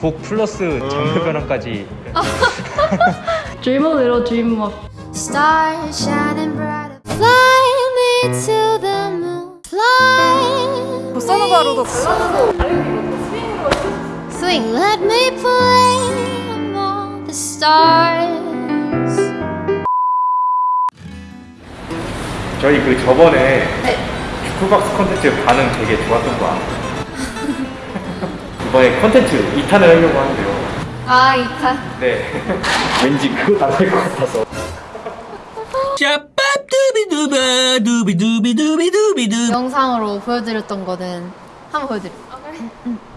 곡 플러스 장르 변환까지 dream으로 dream up. Stars shining bright. Fly me to the moon. Fly. 보사노바로도 발라드도 Swing. Let me play among the stars. 저희 그 저번에 슈퍼박스 컨텐츠 반응 되게 좋았던 거 알아요? 이번에 컨텐츠 2탄을 하려고 하는데요 아, 이탄. 네 왠지 그거 나될 것 같아서 영상으로 보여드렸던 거는 한번 보여드릴게요. 또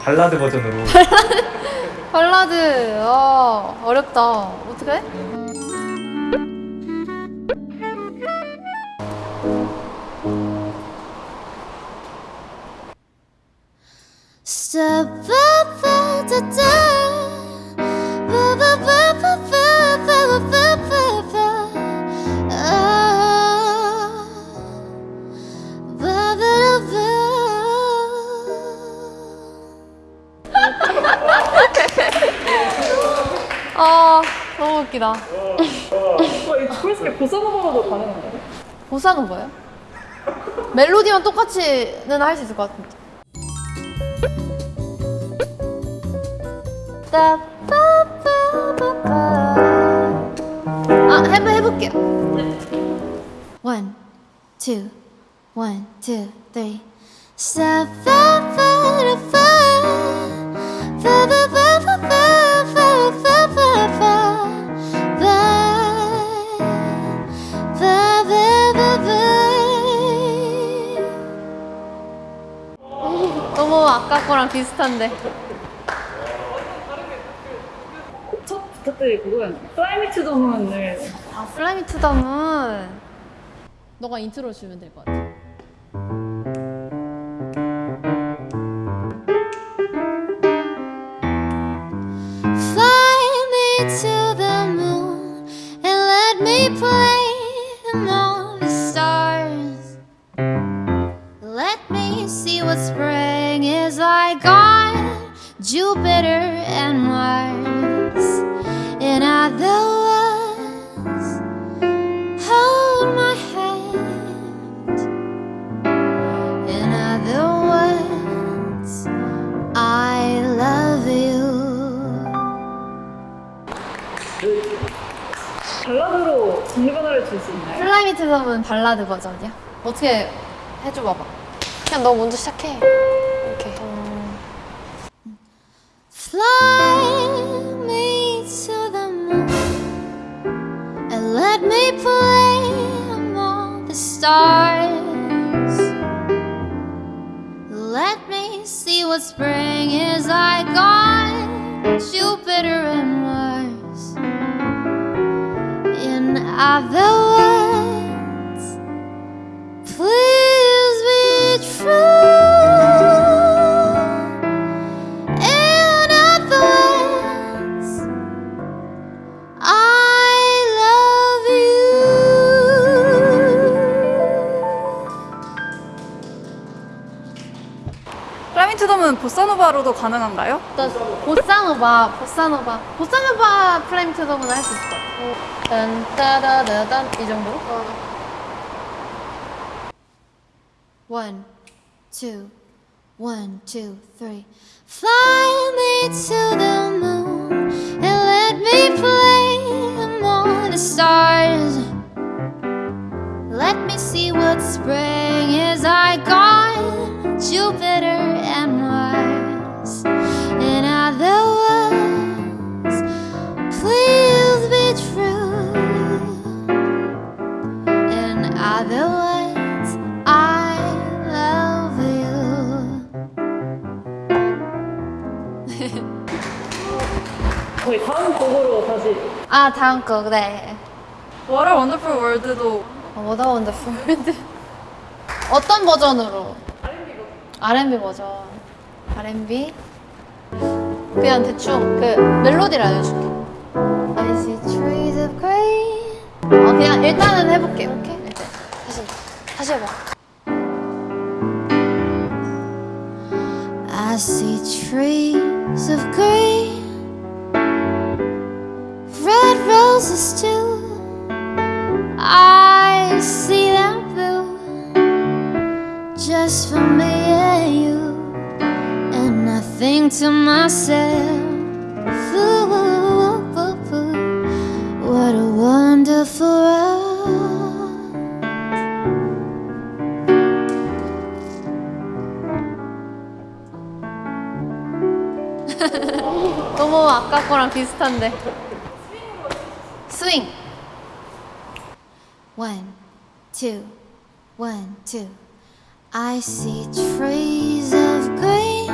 발라드 버전으로 발라드 어, 어렵다. 어떡해? 아 너무 웃기다. 그래서 보사노바로도 가능한가요? 보사노바요? 멜로디만 똑같이는 할 수 있을 것 같은데. 아 한번 해볼게요. One, two, one, two, three. 싸빠빠라빠. 너무 아까 거랑 비슷한데 to the Moon을 아 플라이미 투 덤은 너가 인트로 주면 될 것 같아. Fly In other words, I love you. 발라드로 장르 변화를 줄 수 있나요? Fly Me to the Moon 발라드 버전이야? 어떻게 해줘 봐봐. 그냥 너 먼저 시작해. 이렇게. Fly spring is like on Jupiter and Mars. In other words, Moon 보사노바로도 가능한가요? 보사노바, 보사노바, 보사노바 플레임 트더문 할수 있을 것 같아. 딴따다다단 이 정도로? One, two, one, two, three. Fly me to the 아 다음 거 네. What a Wonderful World도 뭐다 원더풀 월드. 어떤 버전으로? R&B 버전. R&B. 그냥 대충 그 멜로디를 알려줄게. I see trees of green. 어 그냥 일단은 해볼게. 오케이. 일단 다시 다시 해봐. I see trees of green, 아까 거랑 비슷한데. 스윙. One, two, one, two. I see trees of green,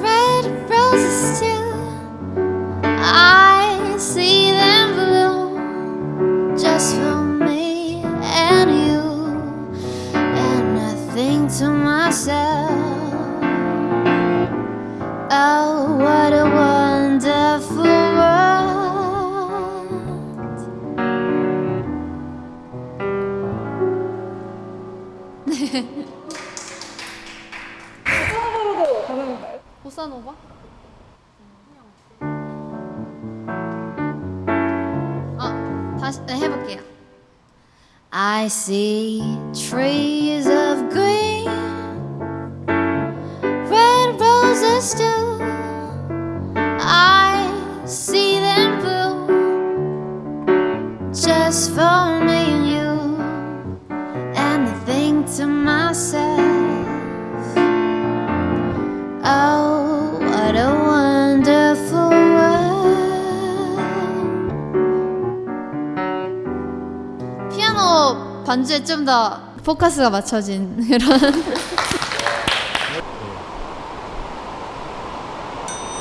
red roses too. I see them bloom just for me and you, and nothing to myself. 가능한가요? 보사노바? 아, 다시 네, 해볼게요. I see trees of green, red roses too. I see them bloom just for me 반주에 좀 더 포커스가 맞춰진 그런.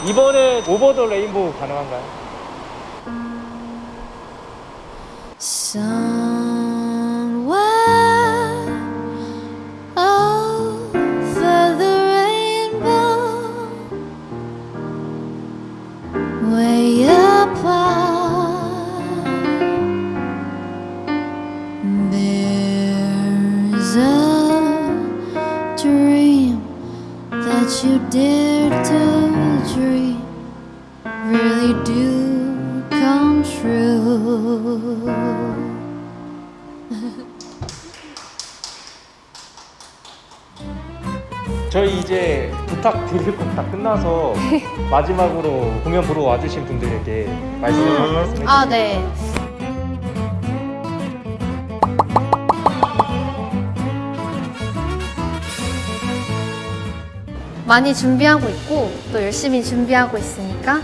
이번에 오버 더 레인보우 가능한가요? Way up 저희 이제 부탁 드릴 거다 끝나서 마지막으로 공연 보러 와주신 분들에게 말씀 말씀 해 주세요. 아, 네. 많이 준비하고 있고 또 열심히 준비하고 있으니까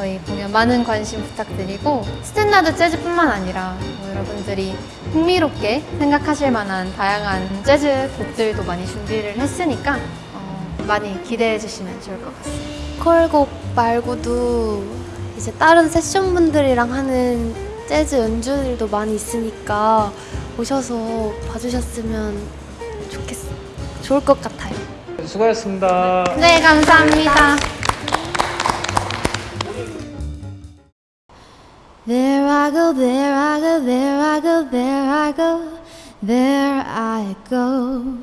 저희 공연 많은 관심 부탁드리고 스탠다드 재즈뿐만 아니라 뭐 여러분들이 흥미롭게 생각하실 만한 다양한 재즈 곡들도 많이 준비를 했으니까 어, 많이 기대해 주시면 좋을 것 같습니다. 콜곡 말고도 이제 다른 세션 분들이랑 하는 재즈 연주들도 많이 있으니까 오셔서 봐주셨으면 좋겠 좋을 것 같아요. 수고하셨습니다. 네, 감사합니다. There I go, there I go, there I go, there I go, there I go.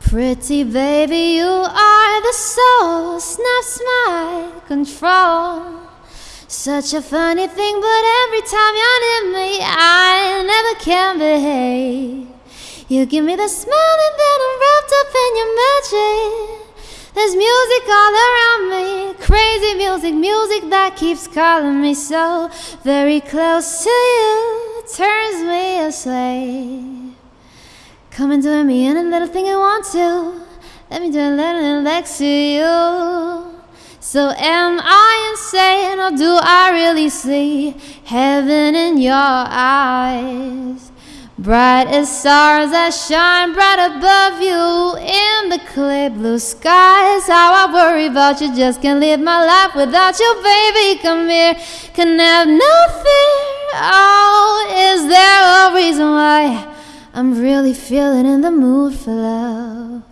Pretty baby, you are the soul, snaps my control. Such a funny thing, but every time you're near me, I never can behave. You give me the smile, and then I'm wrapped up in your magic. There's music all around me, crazy music, music that keeps calling me so very close to you, turns me a. Come and do me any little thing you want to. Let me do a little next to you. So am I insane or do I really see heaven in your eyes? Bright as stars that shine bright above you in the clear blue skies. How I worry about you, just can't live my life without you, baby. Come here, can have no fear. Oh, is there a reason why I'm really feeling in the mood for love?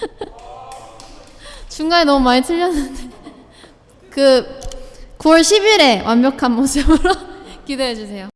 중간에 너무 많이 틀렸는데 그 9월 10일에 완벽한 모습으로 기대해 주세요.